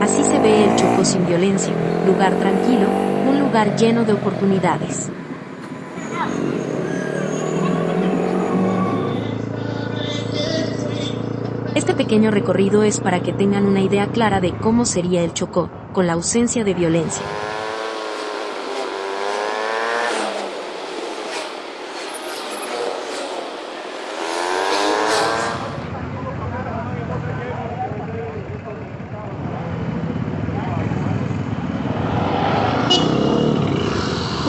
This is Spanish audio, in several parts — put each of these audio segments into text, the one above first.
Así se ve el Chocó sin violencia, lugar tranquilo, un lugar lleno de oportunidades. Este pequeño recorrido es para que tengan una idea clara de cómo sería el Chocó, con la ausencia de violencia.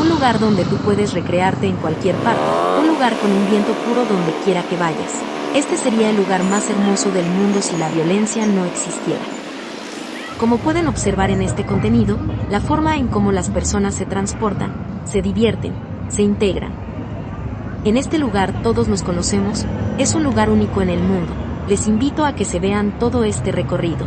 Un lugar donde tú puedes recrearte en cualquier parte, un lugar con un viento puro donde quiera que vayas. Este sería el lugar más hermoso del mundo si la violencia no existiera. Como pueden observar en este contenido, la forma en cómo las personas se transportan, se divierten, se integran. En este lugar todos nos conocemos, es un lugar único en el mundo. Les invito a que se vean todo este recorrido.